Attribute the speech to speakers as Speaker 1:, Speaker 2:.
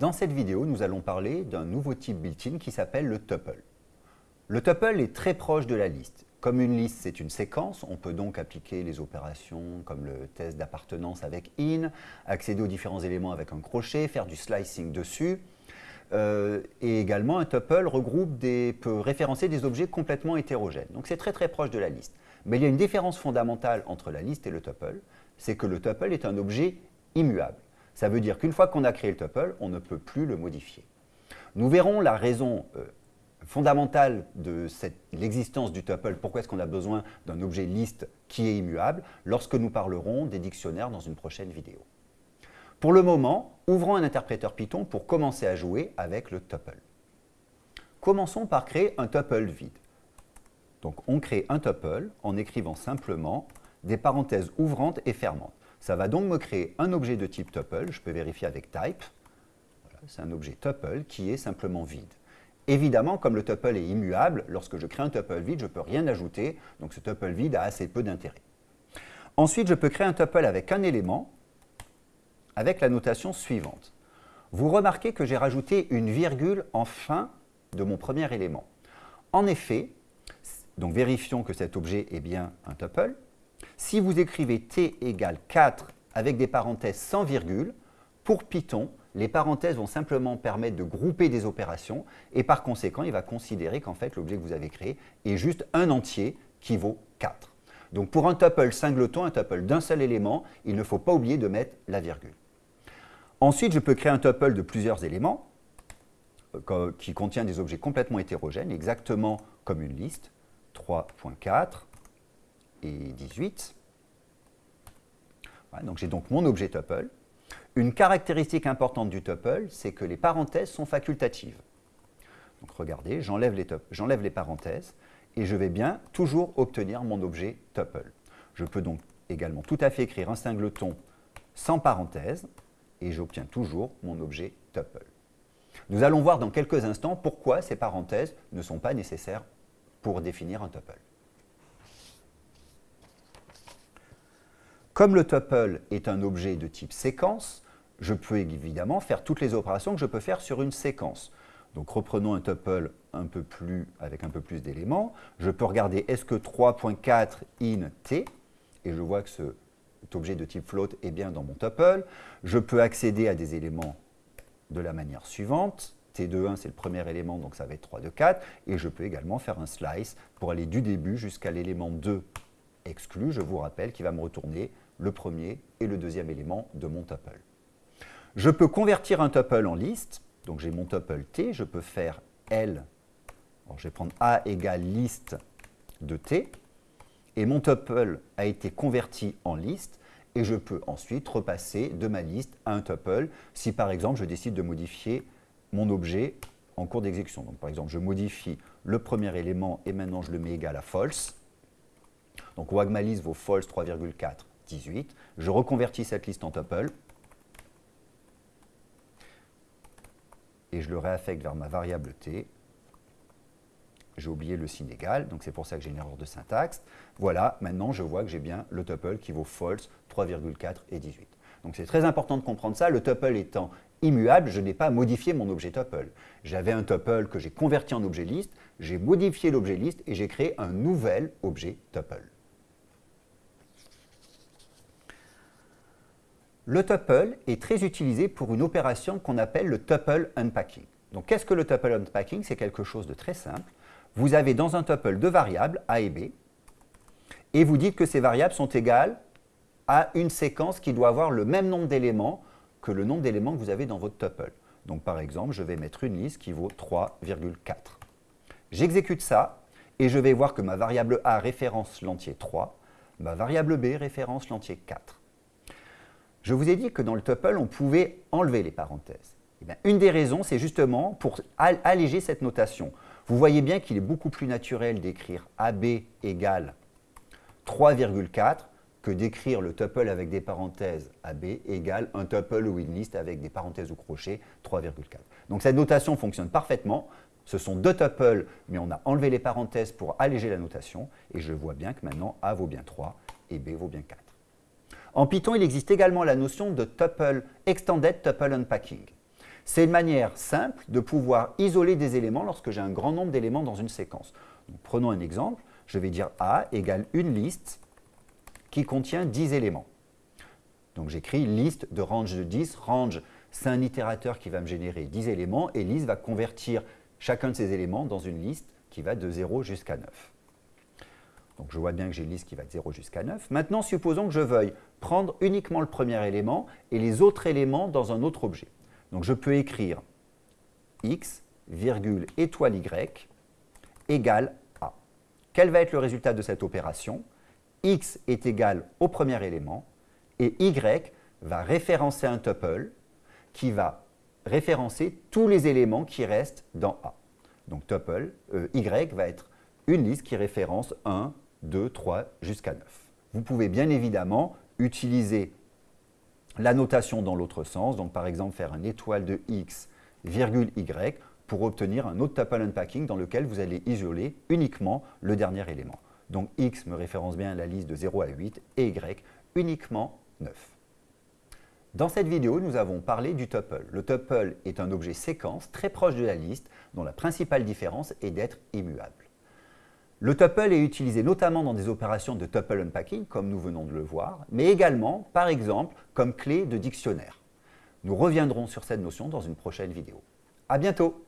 Speaker 1: Dans cette vidéo, nous allons parler d'un nouveau type built-in qui s'appelle le tuple. Le tuple est très proche de la liste. Comme une liste, c'est une séquence, on peut donc appliquer les opérations comme le test d'appartenance avec in, accéder aux différents éléments avec un crochet, faire du slicing dessus. Euh, et également, un tuple regroupe peut référencer des objets complètement hétérogènes. Donc c'est très très proche de la liste. Mais il y a une différence fondamentale entre la liste et le tuple, c'est que le tuple est un objet immuable. Ça veut dire qu'une fois qu'on a créé le tuple, on ne peut plus le modifier. Nous verrons la raison euh, fondamentale de l'existence du tuple, pourquoi est-ce qu'on a besoin d'un objet liste qui est immuable, lorsque nous parlerons des dictionnaires dans une prochaine vidéo. Pour le moment, ouvrons un interpréteur Python pour commencer à jouer avec le tuple. Commençons par créer un tuple vide. Donc on crée un tuple en écrivant simplement des parenthèses ouvrantes et fermantes. Ça va donc me créer un objet de type tuple, je peux vérifier avec type. c'est un objet tuple qui est simplement vide. Évidemment, comme le tuple est immuable, lorsque je crée un tuple vide, je ne peux rien ajouter, donc ce tuple vide a assez peu d'intérêt. Ensuite, je peux créer un tuple avec un élément, avec la notation suivante. Vous remarquez que j'ai rajouté une virgule en fin de mon premier élément. En effet, donc vérifions que cet objet est bien un tuple, si vous écrivez t égale 4 avec des parenthèses sans virgule, pour Python, les parenthèses vont simplement permettre de grouper des opérations et par conséquent, il va considérer qu'en fait, l'objet que vous avez créé est juste un entier qui vaut 4. Donc pour un tuple singleton, un tuple d'un seul élément, il ne faut pas oublier de mettre la virgule. Ensuite, je peux créer un tuple de plusieurs éléments euh, qui contient des objets complètement hétérogènes, exactement comme une liste, 3.4, 18. donc j'ai donc mon objet tuple. Une caractéristique importante du tuple, c'est que les parenthèses sont facultatives. Donc regardez, j'enlève les, les parenthèses et je vais bien toujours obtenir mon objet tuple. Je peux donc également tout à fait écrire un singleton sans parenthèse et j'obtiens toujours mon objet tuple. Nous allons voir dans quelques instants pourquoi ces parenthèses ne sont pas nécessaires pour définir un tuple. Comme le tuple est un objet de type séquence, je peux évidemment faire toutes les opérations que je peux faire sur une séquence. Donc reprenons un tuple avec un peu plus d'éléments. Je peux regarder est-ce que 3.4 in t, et je vois que cet objet de type float est bien dans mon tuple. Je peux accéder à des éléments de la manière suivante. T de 1, c'est le premier élément, donc ça va être 3 de 4. Et je peux également faire un slice pour aller du début jusqu'à l'élément 2 exclu, je vous rappelle, qui va me retourner le premier et le deuxième élément de mon tuple. Je peux convertir un tuple en liste, donc j'ai mon tuple T, je peux faire L, je vais prendre A égale liste de T, et mon tuple a été converti en liste, et je peux ensuite repasser de ma liste à un tuple si par exemple je décide de modifier mon objet en cours d'exécution. Donc par exemple, je modifie le premier élément et maintenant je le mets égal à false. Donc liste vaut false 3,4 18. Je reconvertis cette liste en tuple et je le réaffecte vers ma variable t. J'ai oublié le signe égal, donc c'est pour ça que j'ai une erreur de syntaxe. Voilà, maintenant je vois que j'ai bien le tuple qui vaut false 3,4 et 18. Donc c'est très important de comprendre ça. Le tuple étant immuable, je n'ai pas modifié mon objet tuple. J'avais un tuple que j'ai converti en objet liste, j'ai modifié l'objet liste et j'ai créé un nouvel objet tuple. Le tuple est très utilisé pour une opération qu'on appelle le tuple unpacking. Donc, qu'est-ce que le tuple unpacking? C'est quelque chose de très simple. Vous avez dans un tuple deux variables, A et B, et vous dites que ces variables sont égales à une séquence qui doit avoir le même nombre d'éléments que le nombre d'éléments que vous avez dans votre tuple. Donc, par exemple, je vais mettre une liste qui vaut 3,4. J'exécute ça, et je vais voir que ma variable A référence l'entier 3, ma variable B référence l'entier 4. Je vous ai dit que dans le tuple, on pouvait enlever les parenthèses. Eh une des raisons, c'est justement pour alléger cette notation. Vous voyez bien qu'il est beaucoup plus naturel d'écrire AB égale 3,4 que d'écrire le tuple avec des parenthèses AB égale un tuple ou une liste avec des parenthèses ou crochets 3,4. Donc cette notation fonctionne parfaitement. Ce sont deux tuples, mais on a enlevé les parenthèses pour alléger la notation. Et je vois bien que maintenant A vaut bien 3 et B vaut bien 4. En Python, il existe également la notion de tuple extended tuple unpacking. C'est une manière simple de pouvoir isoler des éléments lorsque j'ai un grand nombre d'éléments dans une séquence. prenons un exemple. Je vais dire A égale une liste qui contient 10 éléments. Donc j'écris liste de range de 10. Range, c'est un itérateur qui va me générer 10 éléments et liste va convertir chacun de ces éléments dans une liste qui va de 0 jusqu'à 9. Donc je vois bien que j'ai une liste qui va de 0 jusqu'à 9. Maintenant, supposons que je veuille prendre uniquement le premier élément et les autres éléments dans un autre objet. Donc je peux écrire x, virgule, étoile y, égale a. Quel va être le résultat de cette opération? X est égal au premier élément et y va référencer un tuple qui va référencer tous les éléments qui restent dans A. Donc tuple, euh, y va être une liste qui référence 1, 2, 3 jusqu'à 9. Vous pouvez bien évidemment utiliser la notation dans l'autre sens, donc par exemple faire une étoile de x, virgule y, pour obtenir un autre tuple unpacking dans lequel vous allez isoler uniquement le dernier élément. Donc x me référence bien la liste de 0 à 8 et y uniquement 9. Dans cette vidéo, nous avons parlé du tuple. Le tuple est un objet séquence très proche de la liste dont la principale différence est d'être immuable. Le tuple est utilisé notamment dans des opérations de tuple unpacking, comme nous venons de le voir, mais également, par exemple, comme clé de dictionnaire. Nous reviendrons sur cette notion dans une prochaine vidéo. À bientôt